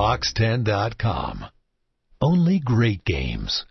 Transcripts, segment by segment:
Box10.com. Only great games.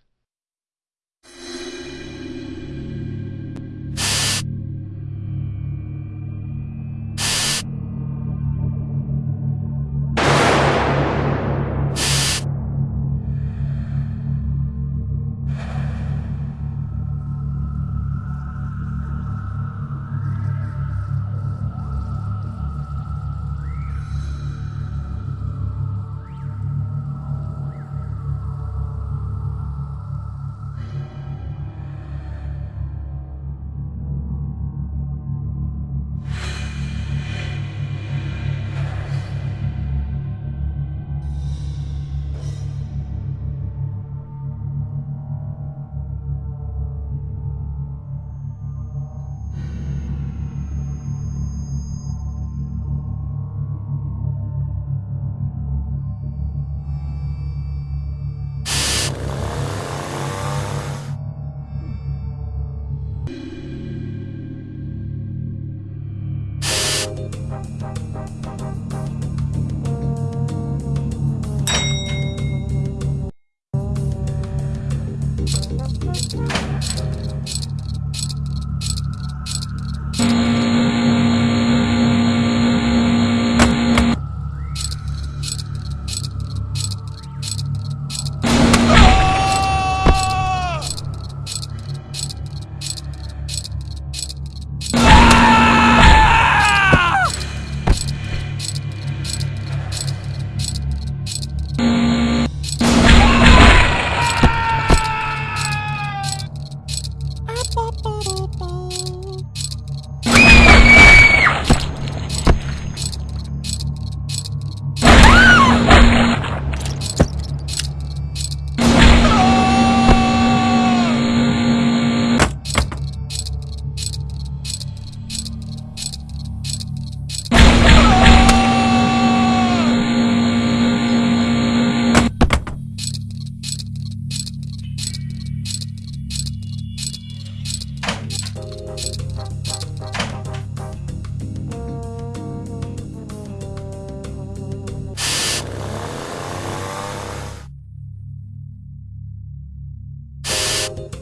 Oh.